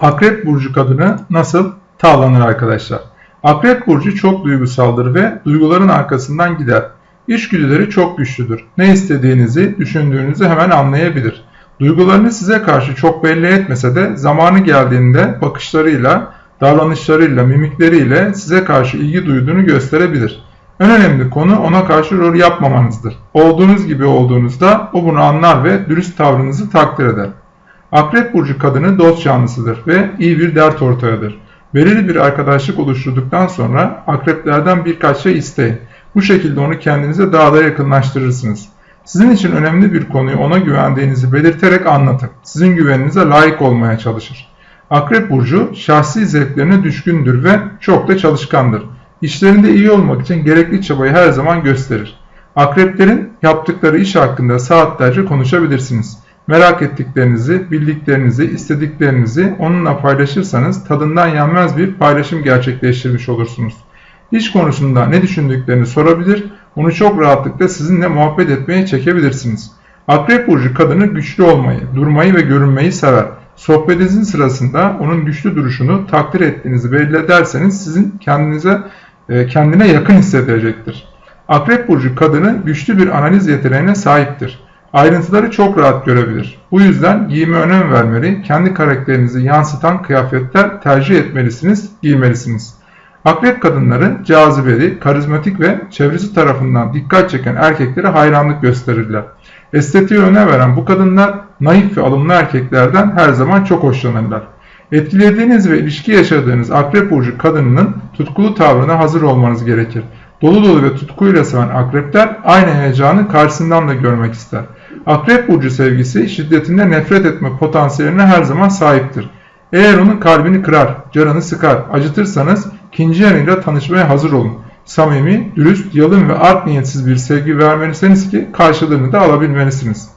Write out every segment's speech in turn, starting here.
Akrep burcu kadını nasıl tavlanır arkadaşlar? Akrep burcu çok duygusaldır ve duyguların arkasından gider. İçgüdüleri çok güçlüdür. Ne istediğinizi, düşündüğünüzü hemen anlayabilir. Duygularını size karşı çok belli etmese de zamanı geldiğinde bakışlarıyla, davranışlarıyla, mimikleriyle size karşı ilgi duyduğunu gösterebilir. En önemli konu ona karşı rol yapmamanızdır. Olduğunuz gibi olduğunuzda o bunu anlar ve dürüst tavrınızı takdir eder. Akrep burcu kadını dost canlısıdır ve iyi bir dert ortağıdır. Belirli bir arkadaşlık oluşturduktan sonra akreplerden birkaç şey isteyin. Bu şekilde onu kendinize daha da yakınlaştırırsınız. Sizin için önemli bir konuyu ona güvendiğinizi belirterek anlatın. Sizin güveninize layık olmaya çalışır. Akrep burcu şahsi zevklerine düşkündür ve çok da çalışkandır. İşlerinde iyi olmak için gerekli çabayı her zaman gösterir. Akreplerin yaptıkları iş hakkında saatlerce konuşabilirsiniz. Merak ettiklerinizi, bildiklerinizi, istediklerinizi onunla paylaşırsanız tadından yenmez bir paylaşım gerçekleştirmiş olursunuz. İş konusunda ne düşündüklerini sorabilir, onu çok rahatlıkla sizinle muhabbet etmeye çekebilirsiniz. Akrep burcu kadını güçlü olmayı, durmayı ve görünmeyi sever. Sohbetinizin sırasında onun güçlü duruşunu takdir ettiğinizi belli ederseniz sizin kendinize e, kendine yakın hissedecektir. Akrep burcu kadını güçlü bir analiz yeteneğine sahiptir. Ayrıntıları çok rahat görebilir. Bu yüzden giyime önem vermeli, kendi karakterinizi yansıtan kıyafetler tercih etmelisiniz, giymelisiniz. Akrep kadınları cazibeli, karizmatik ve çevresi tarafından dikkat çeken erkeklere hayranlık gösterirler. Estetiğe öne veren bu kadınlar naif ve alımlı erkeklerden her zaman çok hoşlanırlar. Etkilediğiniz ve ilişki yaşadığınız akrep burcu kadınının tutkulu tavrına hazır olmanız gerekir. Dolu dolu ve tutkuyla seven akrepler aynı heyecanı karşısından da görmek ister. Akrep burcu sevgisi şiddetinde nefret etme potansiyeline her zaman sahiptir. Eğer onun kalbini kırar, canını sıkar, acıtırsanız ikinci yanıyla tanışmaya hazır olun. Samimi, dürüst, yalın ve art niyetsiz bir sevgi vermelisiniz ki karşılığını da alabilmelisiniz.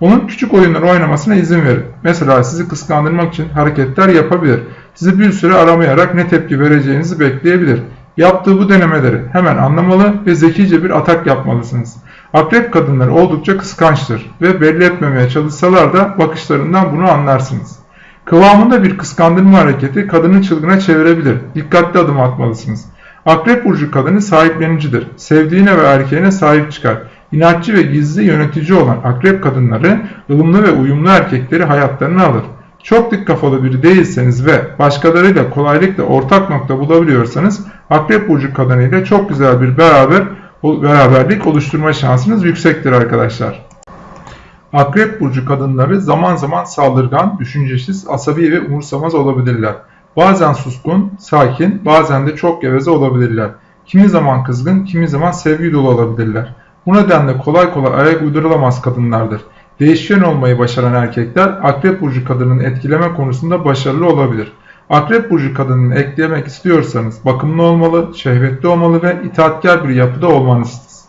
Onun küçük oyunlar oynamasına izin verin. Mesela sizi kıskandırmak için hareketler yapabilir. Sizi bir süre aramayarak ne tepki vereceğinizi bekleyebilir. Yaptığı bu denemeleri hemen anlamalı ve zekice bir atak yapmalısınız. Akrep kadınları oldukça kıskançtır ve belli etmemeye çalışsalar da bakışlarından bunu anlarsınız. Kıvamında bir kıskandırma hareketi kadını çılgına çevirebilir. Dikkatli adım atmalısınız. Akrep burcu kadını sahiplenicidir. Sevdiğine ve erkeğine sahip çıkar. İnatçı ve gizli yönetici olan akrep kadınları ılımlı ve uyumlu erkekleri hayatlarına alır. Çok dik kafalı biri değilseniz ve başkalarıyla kolaylıkla ortak nokta bulabiliyorsanız akrep burcu kadınıyla çok güzel bir beraber beraberlik oluşturma şansınız yüksektir arkadaşlar. Akrep burcu kadınları zaman zaman saldırgan, düşüncesiz, asabi ve umursamaz olabilirler. Bazen suskun, sakin, bazen de çok geveze olabilirler. Kimi zaman kızgın, kimi zaman sevgi dolu olabilirler. Bu nedenle kolay kolay ayak uydurulamaz kadınlardır. Değişken olmayı başaran erkekler akrep burcu kadının etkileme konusunda başarılı olabilir. Akrep burcu kadınını eklemek istiyorsanız bakımlı olmalı, şehvetli olmalı ve itaatkar bir yapıda olmalısınız.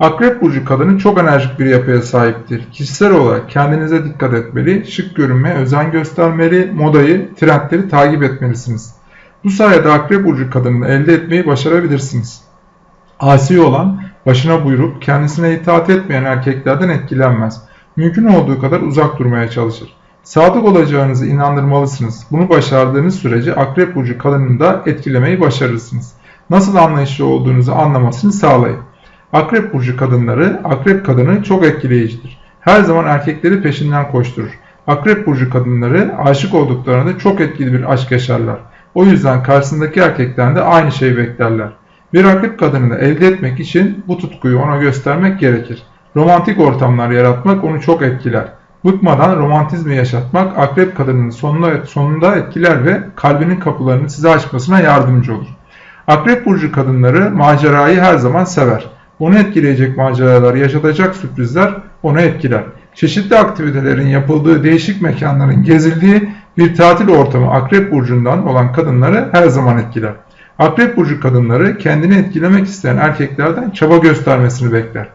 Akrep burcu kadını çok enerjik bir yapıya sahiptir. Kişisel olarak kendinize dikkat etmeli, şık görünmeye özen göstermeli, modayı, trendleri takip etmelisiniz. Bu sayede akrep burcu kadınını elde etmeyi başarabilirsiniz. Asi olan, başına buyruk, kendisine itaat etmeyen erkeklerden etkilenmez. Mümkün olduğu kadar uzak durmaya çalışır. Sadık olacağınızı inandırmalısınız. Bunu başardığınız sürece akrep burcu kadınını da etkilemeyi başarırsınız. Nasıl anlayışlı olduğunuzu anlamasını sağlayın. Akrep burcu kadınları, akrep kadını çok etkileyicidir. Her zaman erkekleri peşinden koşturur. Akrep burcu kadınları aşık olduklarında çok etkili bir aşk yaşarlar. O yüzden karşısındaki erkekten de aynı şeyi beklerler. Bir akrep kadını elde etmek için bu tutkuyu ona göstermek gerekir. Romantik ortamlar yaratmak onu çok etkiler. Bıkmadan romantizmi yaşatmak akrep kadının sonunda, sonunda etkiler ve kalbinin kapılarını size açmasına yardımcı olur. Akrep burcu kadınları macerayı her zaman sever. Onu etkileyecek maceralar, yaşatacak sürprizler onu etkiler. Çeşitli aktivitelerin yapıldığı değişik mekanların gezildiği bir tatil ortamı Akrep Burcu'ndan olan kadınları her zaman etkiler. Akrep Burcu kadınları kendini etkilemek isteyen erkeklerden çaba göstermesini bekler.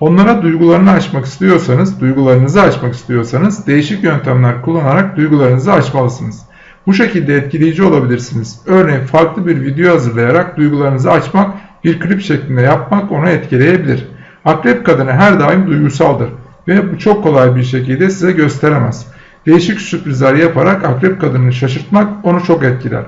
Onlara duygularını açmak istiyorsanız, duygularınızı açmak istiyorsanız değişik yöntemler kullanarak duygularınızı açmalısınız. Bu şekilde etkileyici olabilirsiniz. Örneğin farklı bir video hazırlayarak duygularınızı açmak, bir klip şeklinde yapmak onu etkileyebilir. Akrep kadını her daim duygusaldır ve bu çok kolay bir şekilde size gösteremez. Değişik sürprizler yaparak akrep kadını şaşırtmak onu çok etkiler.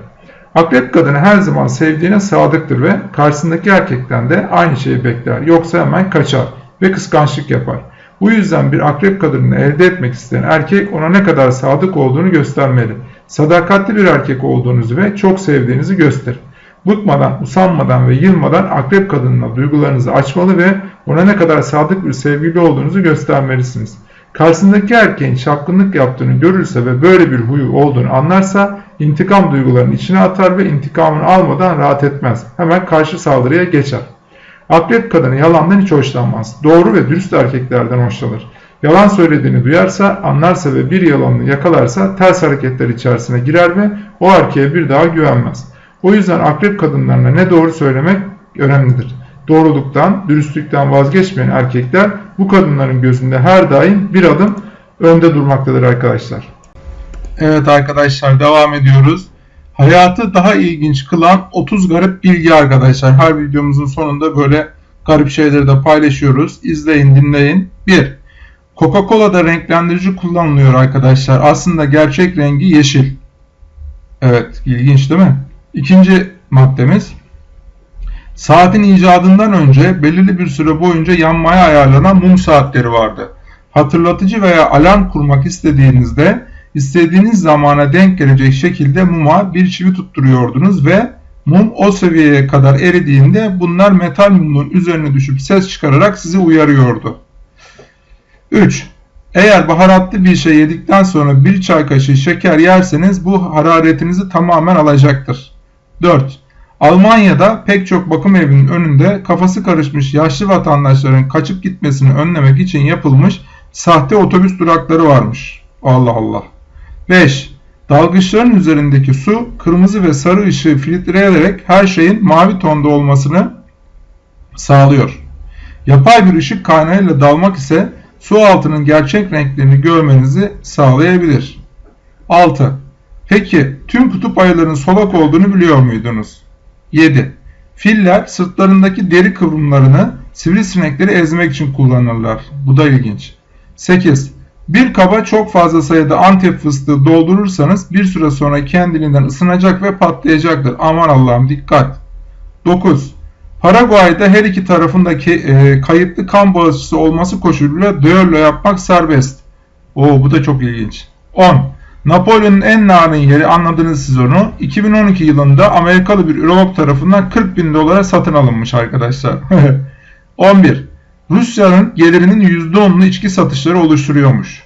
Akrep kadını her zaman sevdiğine sadıktır ve karşısındaki erkekten de aynı şeyi bekler. Yoksa hemen kaçar ve kıskançlık yapar. Bu yüzden bir akrep kadını elde etmek isteyen erkek ona ne kadar sadık olduğunu göstermeli. Sadakatli bir erkek olduğunuzu ve çok sevdiğinizi gösterin. Bıkmadan, usanmadan ve yılmadan akrep kadınına duygularınızı açmalı ve ona ne kadar sadık bir sevgili olduğunuzu göstermelisiniz. Karşısındaki erkeğin çapkınlık yaptığını görürse ve böyle bir huyu olduğunu anlarsa intikam duygularının içine atar ve intikamını almadan rahat etmez. Hemen karşı saldırıya geçer. Akrep kadını yalandan hiç hoşlanmaz. Doğru ve dürüst erkeklerden hoşlanır. Yalan söylediğini duyarsa, anlarsa ve bir yalanını yakalarsa ters hareketler içerisine girer ve o erkeğe bir daha güvenmez. O yüzden akrep kadınlarına ne doğru söylemek önemlidir. Doğruluktan, dürüstlükten vazgeçmeyen erkekler bu kadınların gözünde her daim bir adım önde durmaktadır arkadaşlar. Evet arkadaşlar devam ediyoruz. Hayatı daha ilginç kılan 30 garip bilgi arkadaşlar. Her videomuzun sonunda böyle garip şeyleri de paylaşıyoruz. İzleyin, dinleyin. 1. Coca-Cola'da renklendirici kullanılıyor arkadaşlar. Aslında gerçek rengi yeşil. Evet, ilginç değil mi? İkinci maddemiz. Saatin icadından önce belirli bir süre boyunca yanmaya ayarlanan mum saatleri vardı. Hatırlatıcı veya alarm kurmak istediğinizde istediğiniz zamana denk gelecek şekilde muma bir çivi tutturuyordunuz ve mum o seviyeye kadar eridiğinde bunlar metal mumun üzerine düşüp ses çıkararak sizi uyarıyordu. 3. Eğer baharatlı bir şey yedikten sonra bir çay kaşığı şeker yerseniz bu hararetinizi tamamen alacaktır. 4. Almanya'da pek çok bakım evinin önünde kafası karışmış yaşlı vatandaşların kaçıp gitmesini önlemek için yapılmış sahte otobüs durakları varmış. Allah Allah. 5. Dalgıçların üzerindeki su kırmızı ve sarı ışığı filtreleyerek her şeyin mavi tonda olmasını sağlıyor. Yapay bir ışık kaynağıyla dalmak ise su altının gerçek renklerini görmenizi sağlayabilir. 6. Peki tüm kutup ayılarının solak olduğunu biliyor muydunuz? 7. Filler sırtlarındaki deri kıvrımlarını sivrisinekleri ezmek için kullanırlar. Bu da ilginç. 8. Bir kaba çok fazla sayıda antep fıstığı doldurursanız bir süre sonra kendiliğinden ısınacak ve patlayacaktır. Aman Allah'ım dikkat. 9. Paraguay'da her iki tarafındaki e, kayıtlı kan bağışçısı olması koşuluyla düello yapmak serbest. Oo bu da çok ilginç. 10. Napolyon'un en narin yeri anladınız siz onu. 2012 yılında Amerikalı bir ürolog tarafından 40 bin dolara satın alınmış arkadaşlar. 11. Rusya'nın gelirinin %10'unu içki satışları oluşturuyormuş.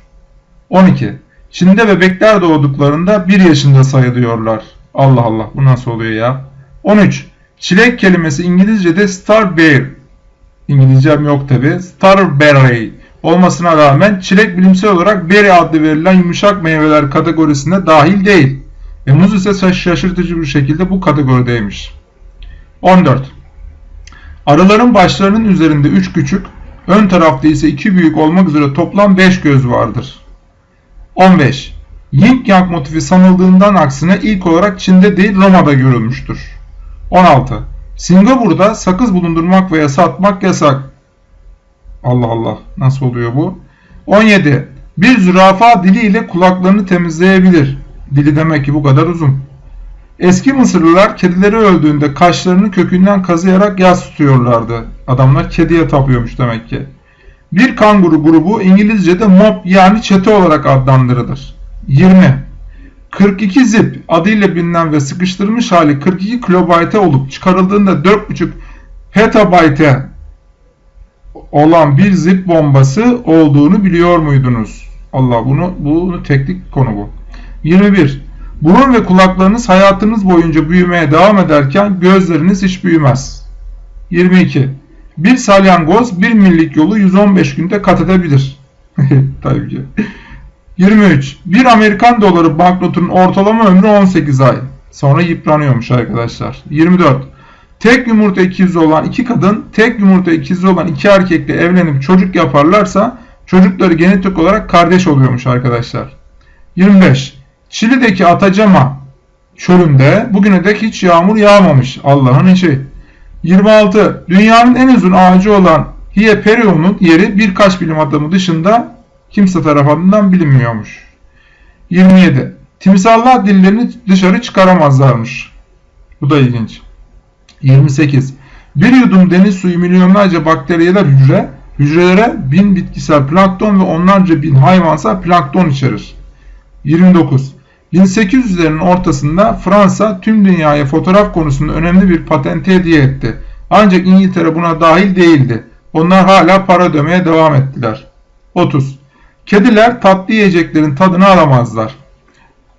12. Çin'de bebekler doğduklarında 1 yaşında sayılıyorlar. Allah Allah bu nasıl oluyor ya? 13. Çilek kelimesi İngilizce'de starberry. İngilizcem yok tabi. Starberry olmasına rağmen çilek bilimsel olarak berry adlı verilen yumuşak meyveler kategorisine dahil değil. Ve muz ise şaşırtıcı bir şekilde bu kategorideymiş. 14. Arıların başlarının üzerinde 3 küçük, ön tarafta ise 2 büyük olmak üzere toplam 5 göz vardır. 15. Yin Yang motifi sanıldığından aksine ilk olarak Çin'de değil Roma'da görülmüştür. 16. Singapur'da sakız bulundurmak veya satmak yasak. Allah Allah nasıl oluyor bu? 17. Bir zürafa diliyle kulaklarını temizleyebilir. Dili demek ki bu kadar uzun. Eski Mısırlılar kedileri öldüğünde kaşlarını kökünden kazıyarak yas tutuyorlardı. Adamlar kediye tapıyormuş demek ki. Bir kanguru grubu İngilizce'de mob yani çete olarak adlandırılır. 20. 42 zip adıyla bilinen ve sıkıştırılmış hali 42 kilobayte olup çıkarıldığında 4.5 petabayte olan bir zip bombası olduğunu biliyor muydunuz? Allah bunu bunu teknik konu bu. 21. Burun ve kulaklarınız hayatınız boyunca büyümeye devam ederken gözleriniz hiç büyümez. 22. Bir salyangoz bir millik yolu 115 günde kat edebilir. Tabii ki. 23. Bir Amerikan doları banknotunun ortalama ömrü 18 ay. Sonra yıpranıyormuş arkadaşlar. 24. Tek yumurta ikizi olan iki kadın, tek yumurta ikizi olan iki erkekle evlenip çocuk yaparlarsa çocukları genetik olarak kardeş oluyormuş arkadaşlar. 25. Çili'deki Atacama çölünde bugüne dek hiç yağmur yağmamış. Allah'ın işi. 26. Dünyanın en uzun ağacı olan Hieperion'un yeri birkaç bilim adamı dışında kimse tarafından bilinmiyormuş. 27. Timsahlar dillerini dışarı çıkaramazlarmış. Bu da ilginç. 28. Bir yudum deniz suyu milyonlarca bakteriyeler hücre, hücrelere bin bitkisel plankton ve onlarca bin hayvansal plankton içerir. 29. 1800'lerin ortasında Fransa tüm dünyaya fotoğraf konusunda önemli bir patenti hediye etti. Ancak İngiltere buna dahil değildi. Onlar hala para ödemeye devam ettiler. 30. Kediler tatlı yiyeceklerin tadını alamazlar.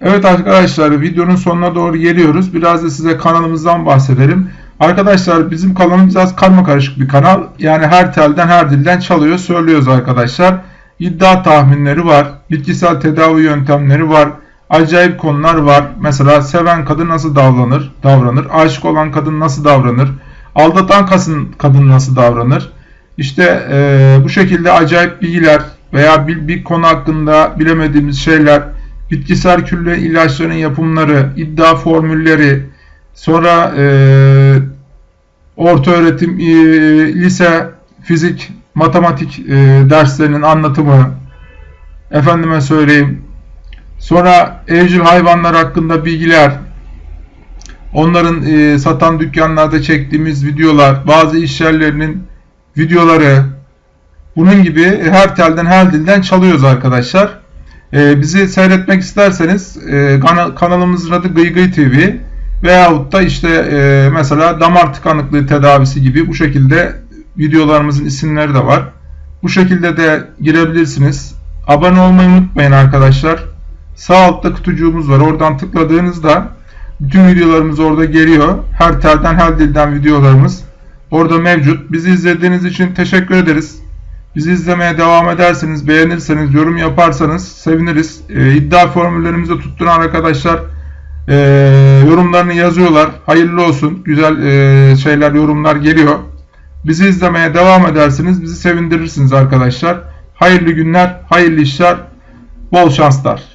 Evet arkadaşlar videonun sonuna doğru geliyoruz. Biraz da size kanalımızdan bahsedelim. Arkadaşlar bizim kanalımız biraz karma karışık bir kanal. Yani her telden her dilden çalıyor söylüyoruz arkadaşlar. İddia tahminleri var. Bitkisel tedavi yöntemleri var. Acayip konular var. Mesela seven kadın nasıl davranır? Davranır. Aşık olan kadın nasıl davranır? Aldatan kadın, nasıl davranır? İşte e, bu şekilde acayip bilgiler veya bir, bir konu hakkında bilemediğimiz şeyler, bitkisel külle ilaçların yapımları, iddia formülleri, sonra e, orta öğretim, e, lise, fizik, matematik e, derslerinin anlatımı, efendime söyleyeyim, sonra evcil hayvanlar hakkında bilgiler, onların e, satan dükkanlarda çektiğimiz videolar, bazı iş yerlerinin videoları, bunun gibi her telden her dilden çalıyoruz arkadaşlar. Ee, bizi seyretmek isterseniz e, kana, kanalımızın adı Gıy Gıy TV veyahut da işte e, mesela damar tıkanıklığı tedavisi gibi bu şekilde videolarımızın isimleri de var. Bu şekilde de girebilirsiniz. Abone olmayı unutmayın arkadaşlar. Sağ altta kutucuğumuz var. Oradan tıkladığınızda bütün videolarımız orada geliyor. Her telden her dilden videolarımız orada mevcut. Bizi izlediğiniz için teşekkür ederiz. Bizi izlemeye devam ederseniz, beğenirseniz, yorum yaparsanız seviniriz. E, iddia formüllerimizi tutturan arkadaşlar e, yorumlarını yazıyorlar. Hayırlı olsun. Güzel e, şeyler, yorumlar geliyor. Bizi izlemeye devam ederseniz bizi sevindirirsiniz arkadaşlar. Hayırlı günler, hayırlı işler, bol şanslar.